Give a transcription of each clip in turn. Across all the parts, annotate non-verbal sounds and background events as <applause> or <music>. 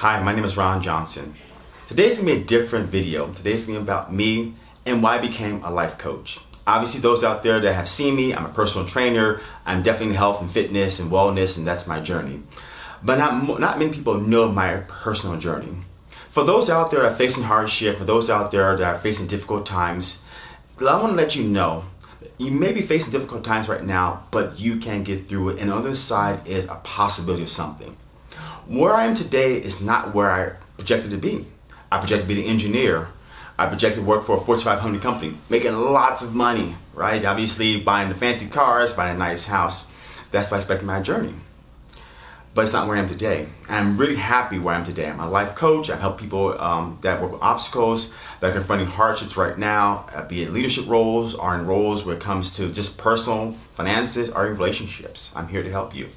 Hi, my name is Ron Johnson. Today's gonna be a different video. Today's gonna be about me and why I became a life coach. Obviously, those out there that have seen me, I'm a personal trainer. I'm definitely in health and fitness and wellness, and that's my journey. But not, not many people know my personal journey. For those out there that are facing hardship, for those out there that are facing difficult times, I want to let you know you may be facing difficult times right now, but you can get through it. And on the other side is a possibility of something. Where I am today is not where I projected to be. I projected to be an engineer. I projected to work for a Fortune 500 company, making lots of money, right? Obviously, buying the fancy cars, buying a nice house. That's what I expected my journey. But it's not where I am today. I'm really happy where I am today. I'm a life coach. I help people um, that work with obstacles, that are confronting hardships right now, uh, be it leadership roles or in roles where it comes to just personal finances or in relationships. I'm here to help you.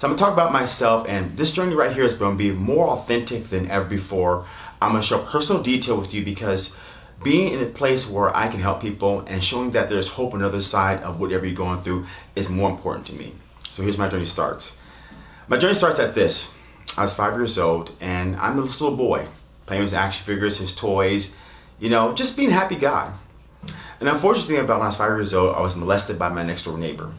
So I'm gonna talk about myself and this journey right here is gonna be more authentic than ever before. I'm gonna show personal detail with you because being in a place where I can help people and showing that there's hope on the other side of whatever you're going through is more important to me. So here's my journey starts. My journey starts at this. I was five years old and I'm this little boy playing with action figures, his toys, you know, just being a happy guy. And unfortunately about when I was five years old, I was molested by my next door neighbor.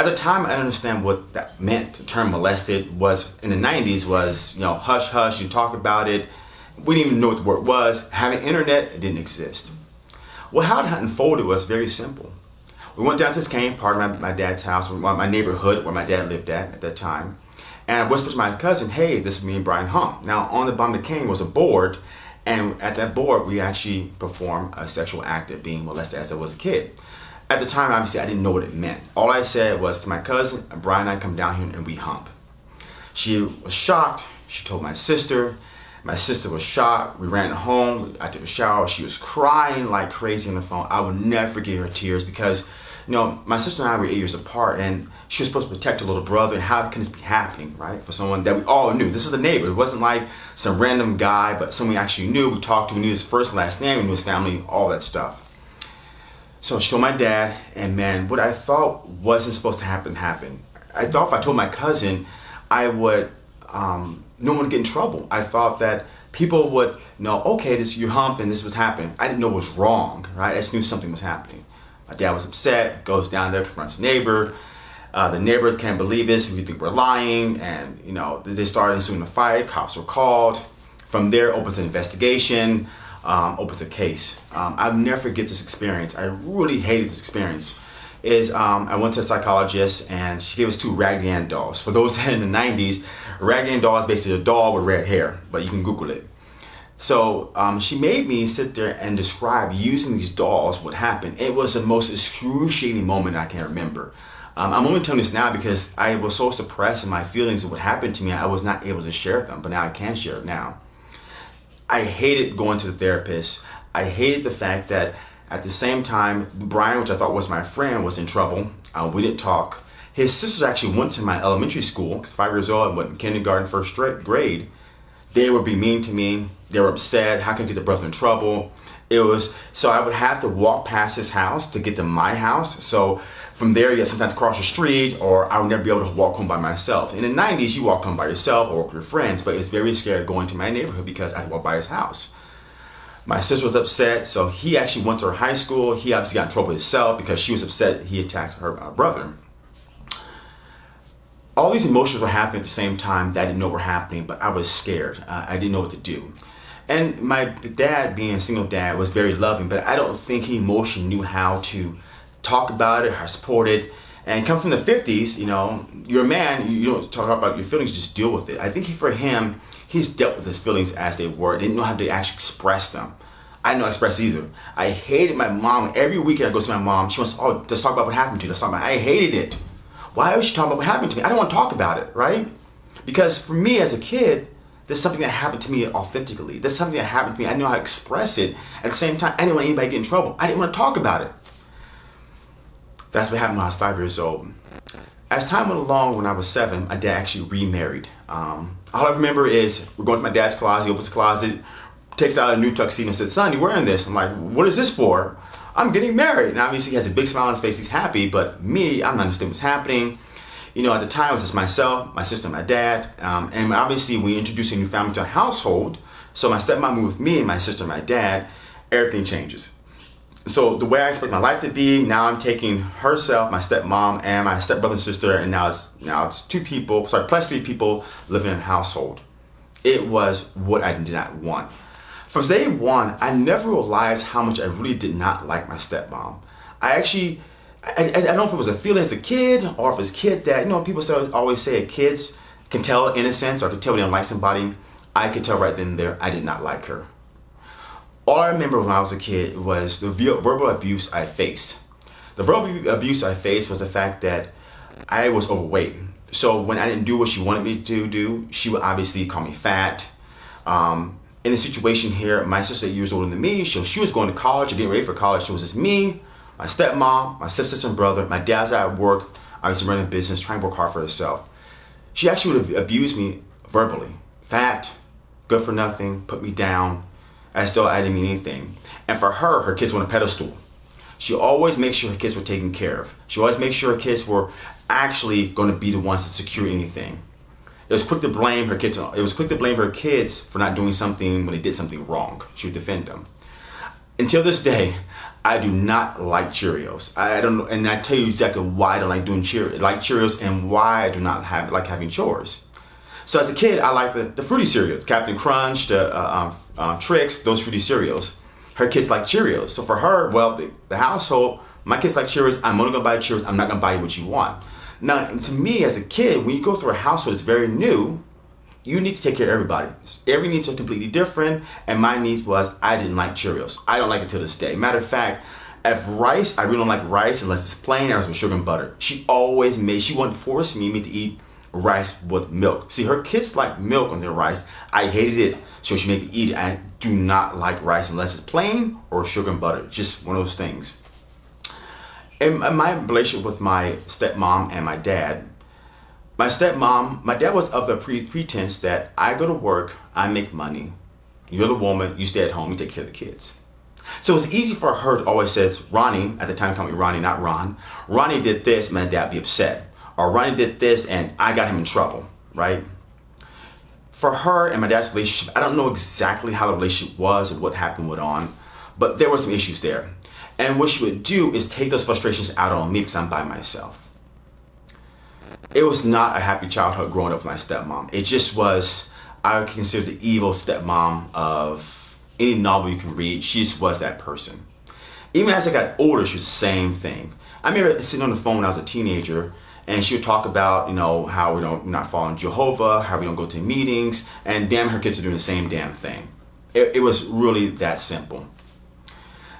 At the time, I understand what that meant. The term molested was, in the 90s, was, you know, hush, hush, you talk about it. We didn't even know what the word was. Having internet, it didn't exist. Well, how it unfolded was very simple. We went down to this cane, part of my, my dad's house, my neighborhood where my dad lived at at that time. And I whispered to my cousin, hey, this is me and Brian Hump. Now, on the bottom of the cane was a board, and at that board, we actually performed a sexual act of being molested as I was a kid. At the time, obviously, I didn't know what it meant. All I said was to my cousin, Brian and I come down here and we hump. She was shocked. She told my sister. My sister was shocked. We ran home. I took a shower. She was crying like crazy on the phone. I will never forget her tears because, you know, my sister and I were eight years apart and she was supposed to protect her little brother. How can this be happening, right? For someone that we all knew. This was a neighbor. It wasn't like some random guy, but someone we actually knew. We talked to, we knew his first and last name, we knew his family, all that stuff. So she told my dad, and man, what I thought wasn't supposed to happen happened. I thought if I told my cousin, I would, um, no one would get in trouble. I thought that people would know, okay, this you hump and this was happening. I didn't know it was wrong, right? I just knew something was happening. My dad was upset, goes down there, confronts the neighbor. Uh, the neighbors can't believe this, we think we're lying, and you know they started ensuing a fight. Cops were called. From there, opens an investigation um, opens a case. Um, I'll never forget this experience. I really hated this experience. Is um, I went to a psychologist and she gave us two Raggedy Ann dolls. For those <laughs> in the 90s, Raggedy Ann doll is basically a doll with red hair, but you can Google it. So um, she made me sit there and describe using these dolls what happened. It was the most excruciating moment I can remember. Um, I'm only telling this now because I was so suppressed in my feelings of what happened to me, I was not able to share them, but now I can share it now. I hated going to the therapist. I hated the fact that at the same time, Brian, which I thought was my friend, was in trouble. Uh, we didn't talk. His sisters actually went to my elementary school, because five years old, I went in kindergarten, first grade. They would be mean to me. They were upset. How can I get the brother in trouble? It was, so I would have to walk past his house to get to my house. So from there, you sometimes cross the street or I would never be able to walk home by myself. In the 90s, you walk home by yourself or with your friends, but it's very scary going to my neighborhood because I walk by his house. My sister was upset, so he actually went to her high school. He obviously got in trouble himself because she was upset he attacked her uh, brother. All these emotions were happening at the same time that I didn't know were happening, but I was scared. Uh, I didn't know what to do. And my dad, being a single dad, was very loving, but I don't think he emotionally knew how to talk about it, or support it. And come from the 50s, you know, you're a man, you don't talk about your feelings, just deal with it. I think for him, he's dealt with his feelings as they were, didn't know how to actually express them. I didn't know express either. I hated my mom. Every weekend I go see my mom. She wants, oh, let's talk about what happened to you. Let's talk about it. I hated it. Why was she talking about what happened to me? I don't want to talk about it, right? Because for me as a kid, there's something that happened to me authentically. There's something that happened to me. I know how to express it. At the same time, I didn't want anybody to get in trouble. I didn't want to talk about it. That's what happened when I was five years old. As time went along, when I was seven, my dad actually remarried. Um, all I remember is we're going to my dad's closet, he opens the closet, takes out a new tuxedo and says, son, you're wearing this? I'm like, what is this for? I'm getting married. And obviously he has a big smile on his face, he's happy, but me, I'm not understanding what's happening. You know, at the time it was just myself, my sister, my dad, um, and obviously we introduced a new family to a household. So my stepmom moved with me and my sister, my dad. Everything changes. So the way I expect my life to be, now I'm taking herself, my stepmom, and my stepbrother and sister, and now it's now it's two people, sorry, plus three people living in a household. It was what I did not want. From day one, I never realized how much I really did not like my stepmom. I actually I, I, don't know if it was a feeling as a kid or if it's kid that, you know, people always say kids can tell innocence or can tell when they don't like somebody. I could tell right then and there I did not like her. All I remember when I was a kid was the verbal abuse I faced. The verbal abuse I faced was the fact that I was overweight. So when I didn't do what she wanted me to do, she would obviously call me fat. Um, in the situation here, my sister years older than me, so she was going to college or getting ready for college. So it was just me, my stepmom, my stepsister and brother, my dad's at work, I was running a business, trying to work hard for herself. She actually would abuse me verbally. Fat, good for nothing, put me down, as still I didn't mean anything. And for her, her kids were on a pedestal. She always makes sure her kids were taken care of. She always makes sure her kids were actually going to be the ones to secure anything. It was quick to blame her kids. It was quick to blame her kids for not doing something when they did something wrong. She would defend them. Until this day, I do not like Cheerios. I don't know, and I tell you exactly why I don't like doing Cheerios, like Cheerios, and why I do not have like having chores. So as a kid, I liked the, the fruity cereals, Captain Crunch, the uh, um, uh, those fruity cereals. Her kids like Cheerios. So for her, well, the, the household, my kids like Cheerios. I'm only gonna buy Cheerios. I'm not gonna buy you what you want. Now, to me as a kid, when you go through a household that's very new, you need to take care of everybody. Every needs are completely different, and my needs was I didn't like Cheerios. I don't like it to this day. Matter of fact, if rice, I really don't like rice unless it's plain or with sugar and butter. She always made, she wouldn't force me, me to eat rice with milk. See, her kids like milk on their rice. I hated it, so she made me eat it. I do not like rice unless it's plain or sugar and butter. Just one of those things. In my relationship with my stepmom and my dad, my stepmom, my dad was of the pre pretense that I go to work, I make money, you're the woman, you stay at home, you take care of the kids. So it's easy for her to always says, Ronnie, at the time called me Ronnie, not Ron, Ronnie did this, my dad be upset. Or Ronnie did this and I got him in trouble, right? For her and my dad's relationship, I don't know exactly how the relationship was and what happened with on, but there were some issues there. And what she would do is take those frustrations out on me because I'm by myself it was not a happy childhood growing up with my stepmom. It just was, I would consider the evil stepmom of any novel you can read. She just was that person. Even as I got older, she was the same thing. I remember sitting on the phone when I was a teenager and she would talk about, you know, how we don't not following Jehovah, how we don't go to meetings, and damn, her kids are doing the same damn thing. It, it was really that simple.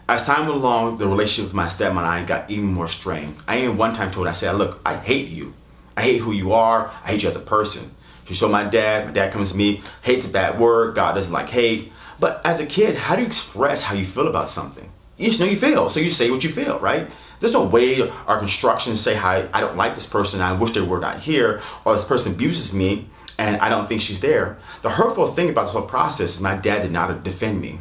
As time went along, the relationship with my stepmom and I got even more strained. I even one time told her, I said, look, I hate you. I hate who you are. I hate you as a person. She told my dad, my dad comes to me, hate's a bad word, God doesn't like hate. But as a kid, how do you express how you feel about something? You just know you feel, so you say what you feel, right? There's no way our construction say how I don't like this person, I wish they were not here, or this person abuses me and I don't think she's there. The hurtful thing about this whole process is my dad did not defend me.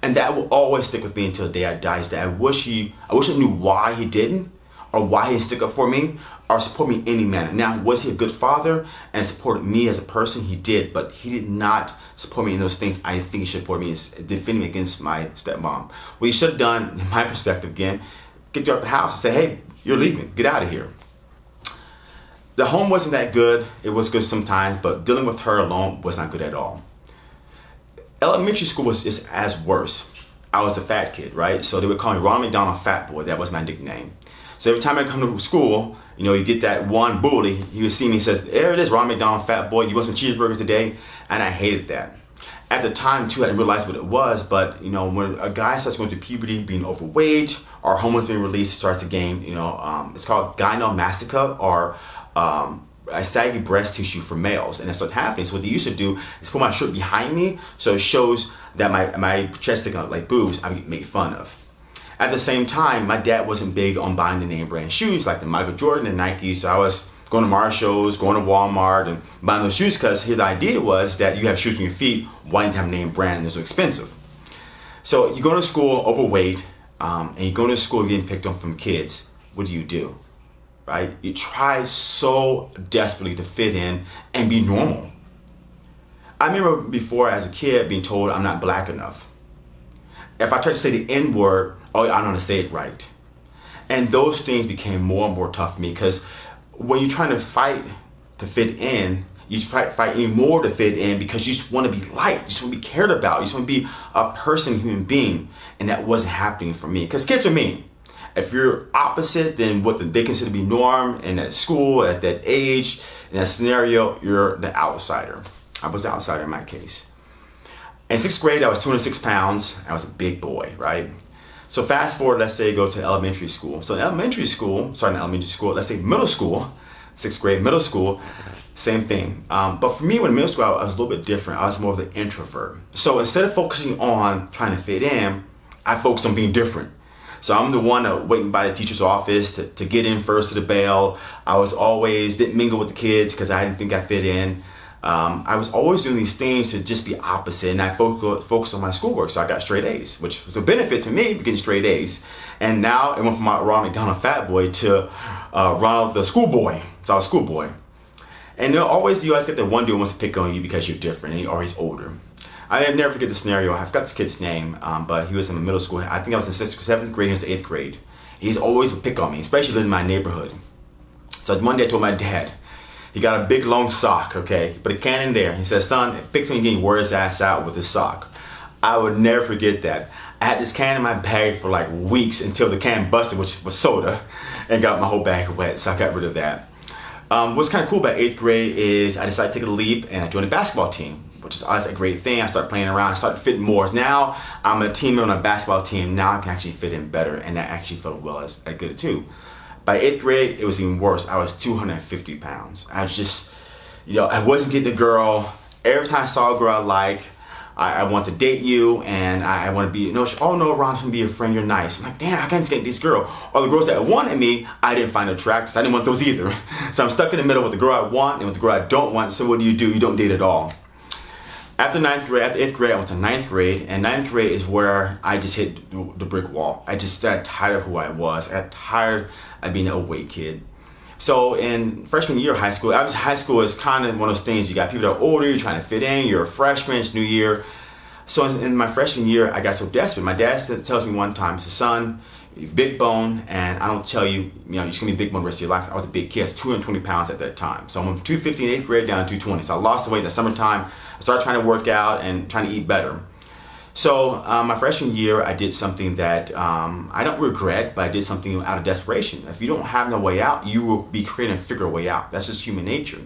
And that will always stick with me until the day I die. Is that I wish he, I wish I knew why he didn't, or why he stick up for me, or support me in any manner. Now, was he a good father and supported me as a person? He did, but he did not support me in those things I think he should support me is defending me against my stepmom. What he should have done, in my perspective again, get you out the house and say, hey, you're leaving, get out of here. The home wasn't that good. It was good sometimes, but dealing with her alone was not good at all. Elementary school was just as worse. I was the fat kid, right? So they would call me Ronald McDonald Fat Boy. That was my nickname. So every time I come to school, you know, you get that one bully, he would see me says, there it is, Ron McDonald, fat boy, you want some cheeseburgers today? And I hated that. At the time, too, I didn't realize what it was, but, you know, when a guy starts going through puberty, being overweight, or hormones being released, starts to gain, you know, um, it's called gynecomastia, or um, a saggy breast tissue for males. And that's what's happening. So what they used to do is put my shirt behind me, so it shows that my, my chest sticking like boobs, I get made fun of. At the same time, my dad wasn't big on buying the name brand shoes like the Michael Jordan and Nike. So I was going to Marshalls, going to Walmart, and buying those shoes because his idea was that you have shoes on your feet, why didn't have name brand and they're so expensive. So you go to school overweight, um, and you go to school getting picked on from kids. What do you do? right? You try so desperately to fit in and be normal. I remember before as a kid being told I'm not black enough. If I tried to say the N word, oh, I don't want to say it right. And those things became more and more tough for me because when you're trying to fight to fit in, you fight, fight even more to fit in because you just want to be liked, you just want to be cared about, you just want to be a person, human being. And that wasn't happening for me because kids are mean. If you're opposite than what they consider to be norm in that school, at that age, in that scenario, you're the outsider. I was the outsider in my case. In sixth grade, I was 206 pounds. I was a big boy, right? So fast forward, let's say go to elementary school. So in elementary school, sorry, not elementary school, let's say middle school, sixth grade, middle school, same thing. Um, but for me, when middle school, I was a little bit different. I was more of the introvert. So instead of focusing on trying to fit in, I focused on being different. So I'm the one that waiting by the teacher's office to, to get in first to the bell. I was always didn't mingle with the kids because I didn't think I fit in. Um, I was always doing these things to just be opposite, and I focus focus on my schoolwork. So I got straight A's, which was a benefit to me getting straight A's. And now it went from my Ronald McDonald fat boy to uh, Ronald the schoolboy. So I was schoolboy. And always you always get that one dude who wants to pick on you because you're different or he's older. I never forget the scenario. I forgot this kid's name, um, but he was in middle school. I think I was in sixth, seventh grade. He was eighth grade. He's always would pick on me, especially in my neighborhood. So one day I told my dad, he got a big long sock, okay, but a can in there. He says, son, picks me getting wore his ass out with his sock. I would never forget that. I had this can in my bag for like weeks until the can busted, which was soda, and got my whole bag wet, so I got rid of that. Um, what's kind of cool about eighth grade is I decided to take a leap and I joined a basketball team which is always a great thing. I started playing around, I started fitting more. Now I'm a team on a basketball team. Now I can actually fit in better, and that actually felt well as, as good too. By eighth grade, it was even worse. I was 250 pounds. I was just, you know, I wasn't getting a girl. Every time I saw a girl I like, I, I want to date you, and I, I want to be, no, she, oh no, Ron's gonna be your friend, you're nice. I'm like, damn, I can't get this girl. All the girls that wanted me, I didn't find attractive. So I didn't want those either. <laughs> So I'm stuck in the middle with the girl I want and with the girl I don't want. So what do you do? You don't date at all. After ninth grade, after eighth grade, I went to ninth grade, and ninth grade is where I just hit the brick wall. I just got tired of who I was. I got tired of being an overweight kid. So in freshman year of high school, obviously high school is kind of one of those things. You got people that are older, you're trying to fit in. You're a freshman, it's new year. So in my freshman year, I got so desperate. My dad tells me one time, he says, son, big bone, and I don't tell you, you know, you're just gonna be big bone rest of your life. I was a big kid, I was 220 pounds at that time. So I'm from 250 in eighth grade down to 220. So I lost the weight in the summertime. I started trying to work out and trying to eat better. So um, my freshman year, I did something that um, I don't regret, but I did something out of desperation. If you don't have no way out, you will be creating and figure a way out. That's just human nature.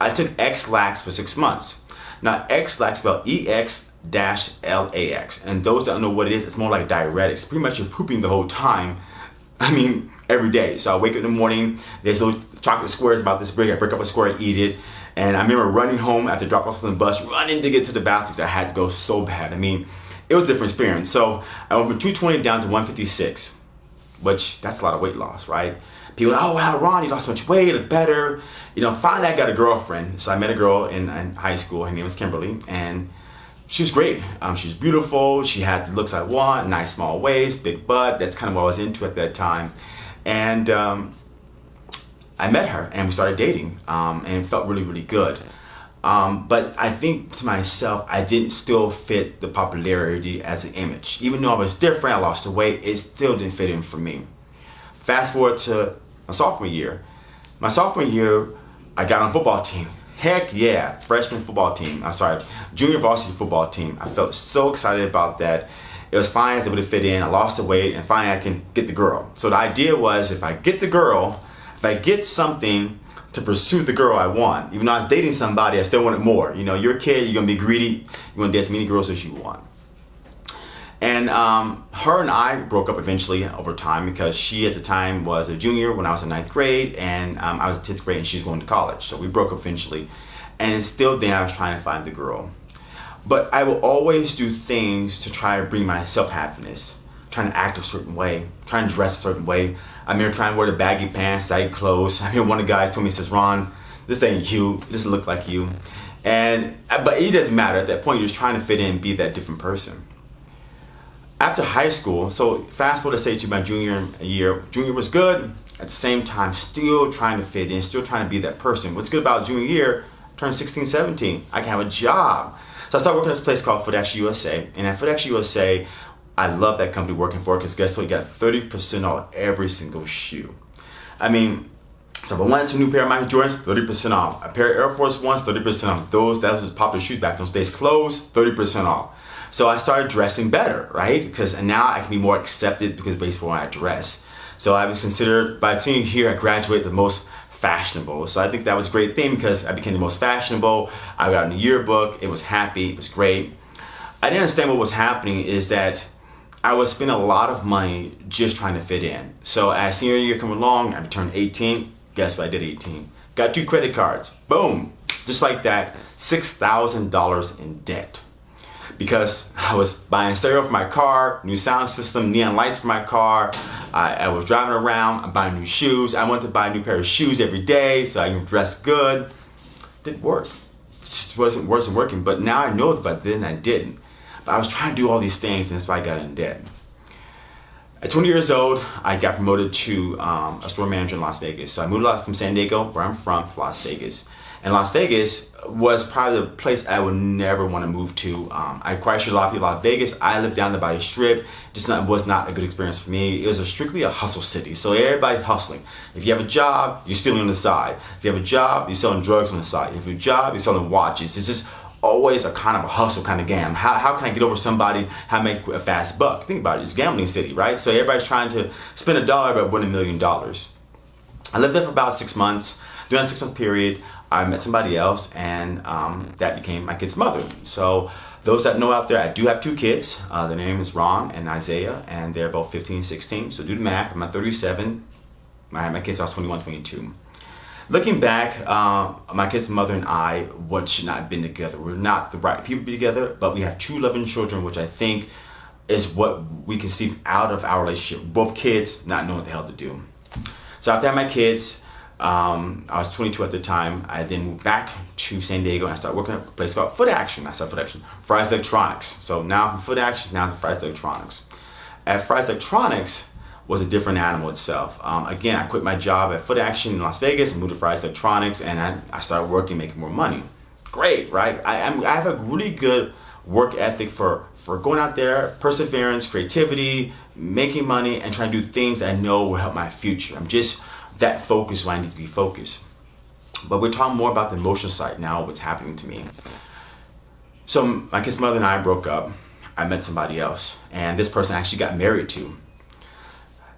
I took Ex-Lax for six months. Now Ex-Lax spelled E-X dash L-A-X. And those that don't know what it is, it's more like diuretics. Pretty much you're pooping the whole time. <laughs> I mean, every day. So I wake up in the morning, there's little chocolate squares about this big. I break up a square, eat it. And I remember running home after drop off from the bus, running to get to the bathroom because I had to go so bad. I mean, it was a different experience. So I went from 220 down to 156, which that's a lot of weight loss, right? People, oh wow, Ron, you lost much weight, look better. You know, finally I got a girlfriend. So I met a girl in, in high school. Her name was Kimberly, and she was great. Um, she was beautiful. She had the looks I want, nice small waist, big butt. That's kind of what I was into at that time. And um, I met her and we started dating um, and it felt really, really good. Um, but I think to myself, I didn't still fit the popularity as an image. Even though I was different, I lost the weight, it still didn't fit in for me. Fast forward to my sophomore year. My sophomore year, I got on football team. Heck yeah, freshman football team. I'm sorry, junior varsity football team. I felt so excited about that. It was fine, I was able to fit in. I lost the weight, and finally I can get the girl. So the idea was if I get the girl, if I get something to pursue the girl I want, even though I was dating somebody, I still wanted more. You know, you're a kid, you're gonna be greedy, you're gonna date as many girls as you want. And um, her and I broke up eventually over time because she at the time was a junior when I was in ninth grade, and um, I was in 10th grade and she's going to college. So we broke up eventually. And still then I was trying to find the girl. But I will always do things to try to bring myself happiness trying to act a certain way, trying to dress a certain way. I'm here trying to wear the baggy pants, tight clothes. <laughs> I mean, one of the guys told me, says, Ron, this ain't you. This doesn't look like you. And, but it doesn't matter. At that point, you're just trying to fit in and be that different person. After high school, so fast forward to say to my junior year, junior was good, at the same time still trying to fit in, still trying to be that person. What's good about junior year, turned 16, 17, I can have a job. So I started working at this place called Action USA. And at Action USA, I love that company working for because guess what? You got 30% off every single shoe. I mean, so if I wanted some new pair of Michael Jordans, 30% off. A pair of Air Force Ones, 30% off. Those, that was popular shoes back those days. Clothes, 30% off. So I started dressing better, right? Because now I can be more accepted because based on I dress. So I was considered, by the senior year, I graduated the most fashionable. So I think that was a great thing because I became the most fashionable. I got in the yearbook. It was happy. It was great. I didn't understand what was happening is that I was spending a lot of money just trying to fit in. So as senior year come along, I turned 18. Guess what? I did 18. Got two credit cards. Boom. Just like that, $6,000 in debt. Because I was buying stereo for my car, new sound system, neon lights for my car. I, I was driving around, I'm buying new shoes. I wanted to buy a new pair of shoes every day so I can dress good. Didn't work. It just wasn't, wasn't working. But now I know that, but then I didn't. But I was trying to do all these things, and that's why I got in debt. At 20 years old, I got promoted to um, a store manager in Las Vegas. So I moved from San Diego, where I'm from, to Las Vegas. And Las Vegas was probably the place I would never want to move to. Um, I quite sure a lot of people Las Vegas. I lived down the strip. Just not, was not a good experience for me. It was a strictly a hustle city. So everybody hustling. If you have a job, you're stealing on the side. If you have a job, you're selling drugs on the side. If you have a job, you're selling watches. It's just always a kind of a hustle kind of game. How, how can I get over somebody? How make a fast buck? Think about it. It's gambling city, right? So everybody's trying to spend a dollar but win a million dollars. I lived there for about six months. During that six month period, I met somebody else, and um, that became my kid's mother. So those that know out there, I do have two kids. Uh, their name is Ron and Isaiah, and they're both 15 and 16. So do the math. I'm at 37. My, my kids are 21, 22. Looking back, uh, my kid's mother and I, what should not have been together. We're not the right people to be together, but we have two loving children, which I think is what we can see out of our relationship. Both kids not knowing what the hell to do. So after I had my kids, um, I was 22 at the time. I then moved back to San Diego and I started working at a place called Foot Action. I started Foot Action, Fry's Electronics. So now from Foot Action, now to Fry's Electronics. At Fry's Electronics, was a different animal itself. Um, again, I quit my job at Foot Action in Las Vegas and moved to Fry's Electronics, and I, I started working, making more money. Great, right? I, I'm, I have a really good work ethic for, for going out there, perseverance, creativity, making money, and trying to do things I know will help my future. I'm just that focus when I need to be focused. But we're talking more about the emotional side now, what's happening to me. So my kid's mother and I broke up. I met somebody else, and this person I actually got married to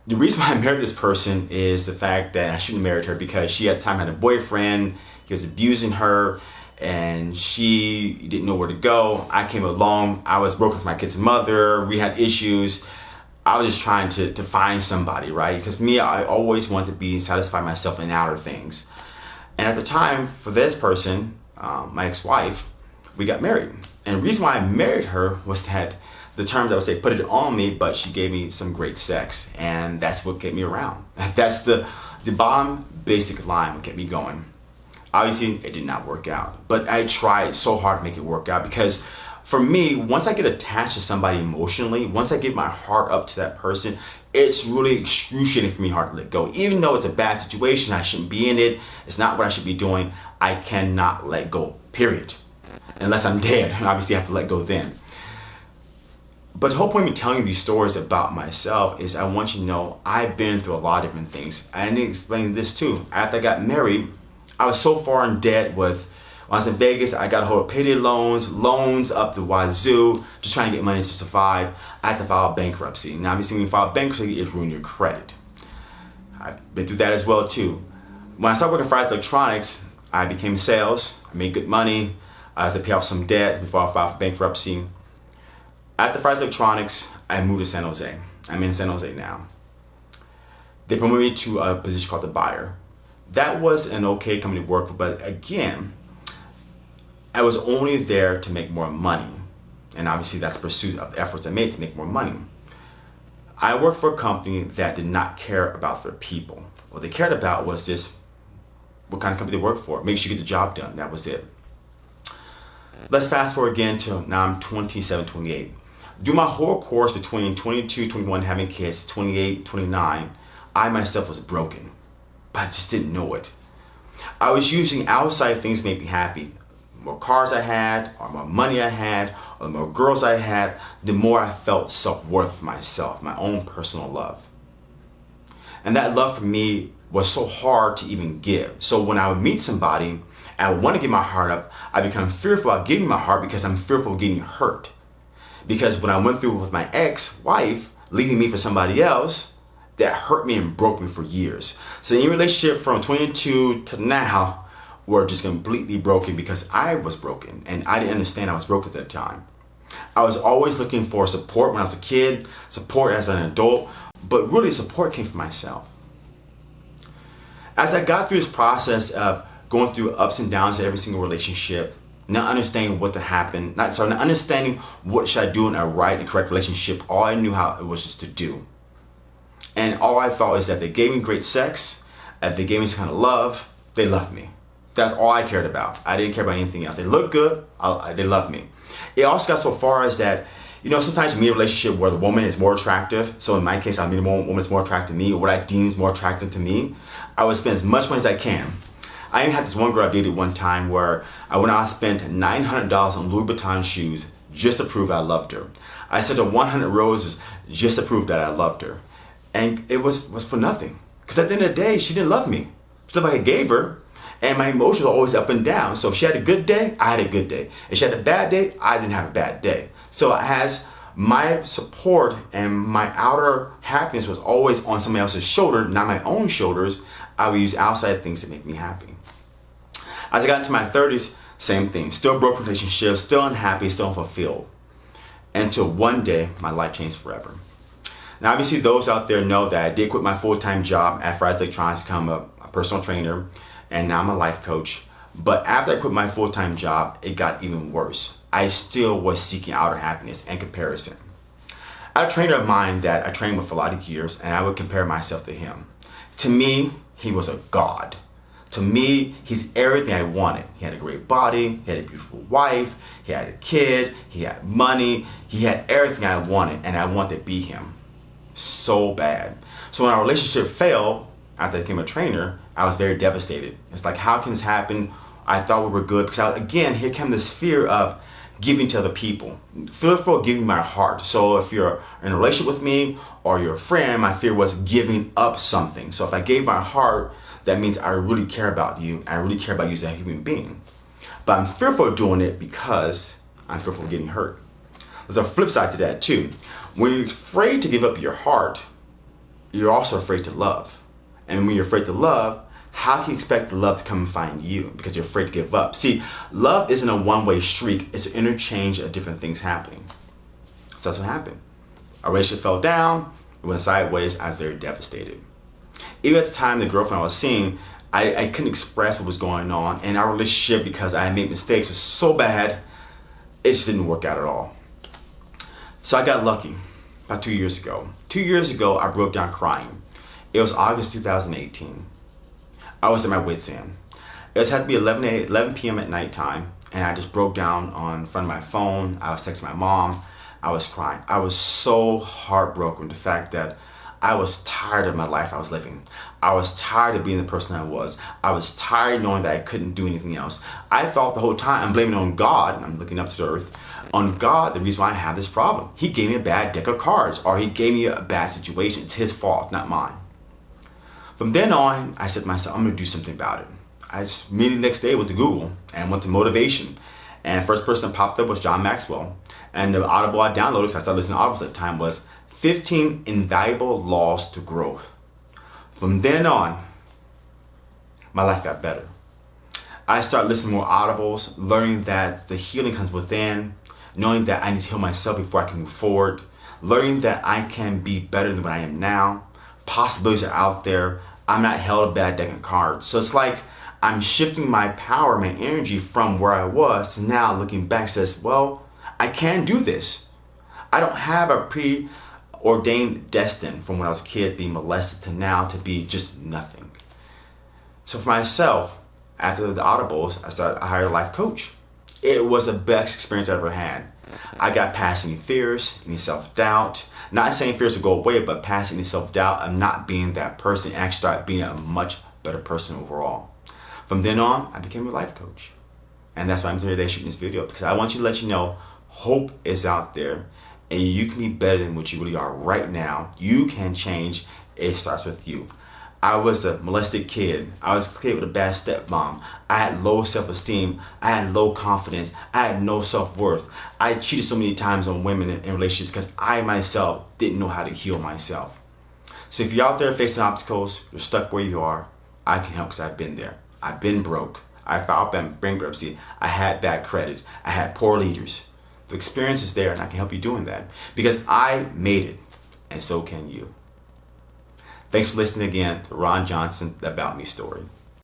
the reason why I married this person is the fact that I shouldn't have married her because she at the time had a boyfriend, he was abusing her, and she didn't know where to go. I came along, I was broken with my kid's mother, we had issues. I was just trying to, to find somebody, right? Because me, I always want to be satisfy myself in outer things. And at the time, for this person, um, my ex-wife, we got married. And the reason why I married her was that the terms I would say put it on me, but she gave me some great sex, and that's what kept me around. <laughs> That's the the bottom basic line what kept me going. Obviously, it did not work out, but I tried so hard to make it work out because for me, once I get attached to somebody emotionally, once I give my heart up to that person, it's really excruciating for me hard to let go. Even though it's a bad situation, I shouldn't be in it. It's not what I should be doing. I cannot let go. Period. Unless I'm dead, <laughs> obviously I have to let go then. But the whole point of me telling you these stories about myself is I want you to know I've been through a lot of different things. I need to explain this too. After I got married, I was so far in debt with, when I was in Vegas, I got a hold of payday loans, loans up the wazoo, just trying to get money to survive. I had to file bankruptcy. Now, obviously, when you file bankruptcy, it's ruin your credit. I've been through that as well too. When I started working for Fry's Electronics, I became sales, I made good money, I had to pay off some debt before I filed for bankruptcy. After Fry's Electronics, I moved to San Jose. I'm in San Jose now. They promoted me to a position called the buyer. That was an okay company to work for, but again, I was only there to make more money. And obviously that's pursuit of the efforts I made to make more money. I worked for a company that did not care about their people. What they cared about was just what kind of company they work for. Make sure you get the job done. That was it. Let's fast forward again to now I'm 27, 28 do my whole course between 22, 21, having kids, 28, 29, I myself was broken, but I just didn't know it. I was using outside things to make me happy. More cars I had, or more money I had, or the more girls I had, the more I felt self-worth myself, my own personal love. And that love for me was so hard to even give. So when I would meet somebody and I want to give my heart up, I become fearful of giving my heart because I'm fearful of getting hurt. Because when I went through with my ex-wife, leaving me for somebody else, that hurt me and broke me for years. So in relationship from 22 to now, we're just completely broken because I was broken and I didn't understand I was broke at that time. I was always looking for support when I was a kid, support as an adult, but really support came from myself. As I got through this process of going through ups and downs in every single relationship, not understanding what to happen, not sorry, not understanding what should I do in a right and correct relationship, all I knew how it was just to do. And all I thought is that they gave me great sex, that they gave me some kind of love, they loved me. That's all I cared about. I didn't care about anything else. They looked good, I, they loved me. It also got so far as that, you know, sometimes you meet a relationship where the woman is more attractive. So in my case, I meet a woman that's more attractive to me, or what I deem is more attractive to me. I would spend as much money as I can. I even had this one girl I dated one time where I went out and spent $900 on Louis Vuitton shoes just to prove I loved her. I sent her 100 roses just to prove that I loved her. And it was, was for nothing. Because at the end of the day, she didn't love me. Stuff like I gave her, and my emotions are always up and down. So if she had a good day, I had a good day. If she had a bad day, I didn't have a bad day. So as my support and my outer happiness was always on somebody else's shoulder, not my own shoulders, I would use outside things to make me happy. As I got into my 30s, same thing. Still broke relationships, still unhappy, still unfulfilled. Until one day, my life changed forever. Now, obviously, those out there know that I did quit my full-time job at Fry's Electronics to become a, a personal trainer, and now I'm a life coach. But after I quit my full-time job, it got even worse. I still was seeking outer happiness and comparison. I had a trainer of mine that I trained with for a lot of years, and I would compare myself to him. To me, he was a god. To me, he's everything I wanted. He had a great body, he had a beautiful wife, he had a kid, he had money, he had everything I wanted, and I wanted to be him so bad. So when our relationship failed, after I became a trainer, I was very devastated. It's like, how can this happen? I thought we were good because I, again, here came this fear of giving to other people. Fear for giving my heart. So if you're in a relationship with me or you're a friend, my fear was giving up something. So if I gave my heart, that means I really care about you. I really care about you as a human being. But I'm fearful of doing it because I'm fearful of getting hurt. There's a flip side to that too. When you're afraid to give up your heart, you're also afraid to love. And when you're afraid to love, how can you expect love to come and find you because you're afraid to give up? See, love isn't a one-way streak. It's an interchange of different things happening. So that's what happened. Our relationship fell down. It went sideways. I was very devastated. Even at the time, the girlfriend I was seeing, I, I couldn't express what was going on. And our relationship, because I made mistakes, was so bad, it just didn't work out at all. So I got lucky about two years ago. Two years ago, I broke down crying. It was August 2018. I was at my wit's end. It had to be 11, 11 p.m. at nighttime, and I just broke down on front of my phone. I was texting my mom. I was crying. I was so heartbroken. The fact that I was tired of my life I was living. I was tired of being the person I was. I was tired knowing that I couldn't do anything else. I thought the whole time I'm blaming on God, I'm looking up to the earth, on God the reason why I have this problem. He gave me a bad deck of cards or he gave me a bad situation. It's his fault, not mine. From then on, I said to myself, I'm gonna do something about it. I just immediately next day went to Google and went to motivation. And first person popped up was John Maxwell. And the Audible I downloaded, because I started listening to Audibles at the time, was 15 Invaluable Laws to Growth. From then on, my life got better. I started listening more audibles, learning that the healing comes within, knowing that I need to heal myself before I can move forward, learning that I can be better than what I am now. Possibilities are out there. I'm not held a bad deck of cards. So it's like I'm shifting my power, my energy from where I was to now looking back says, well, I can do this. I don't have a preordained destiny from when I was a kid being molested to now to be just nothing. So for myself, after the audibles, I started I hired a life coach. It was the best experience I ever had. I got past any fears, any self-doubt. Not saying fears will go away, but passing the self doubt of not being that person and actually start being a much better person overall. From then on, I became a life coach. And that's why I'm here today shooting this video because I want you to let you know hope is out there and you can be better than what you really are right now. You can change. It starts with you. I was a molested kid. I was a kid with a bad stepmom. I had low self-esteem. I had low confidence. I had no self-worth. I cheated so many times on women in, relationships because I myself didn't know how to heal myself. So if you're out there facing obstacles, you're stuck where you are, I can help because I've been there. I've been broke. I filed bankruptcy. I had bad credit. I had poor leaders. The experience is there and I can help you doing that because I made it and so can you. Thanks for listening again to Ron Johnson, the About Me story.